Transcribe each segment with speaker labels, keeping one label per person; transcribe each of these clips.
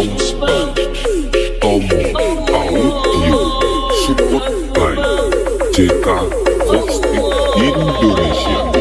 Speaker 1: songs Tomo Audio Support by JK Vox Indonesia.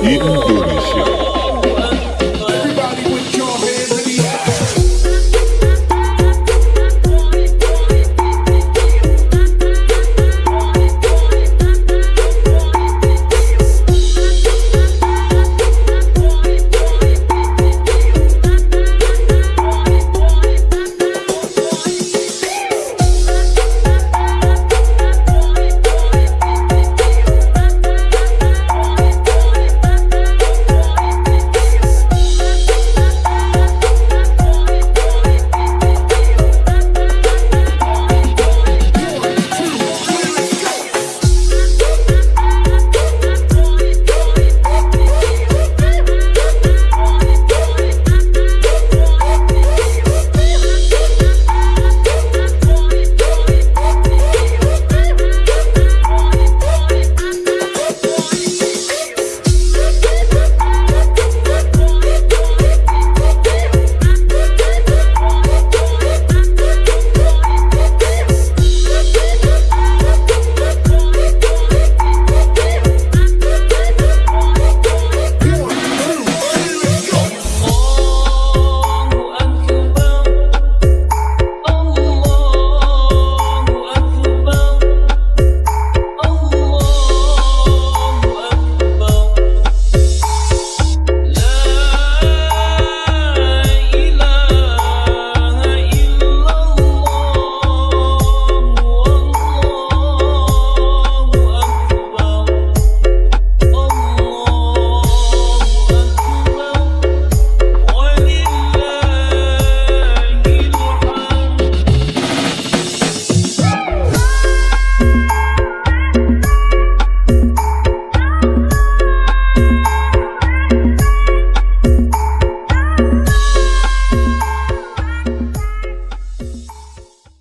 Speaker 1: 云朵历史。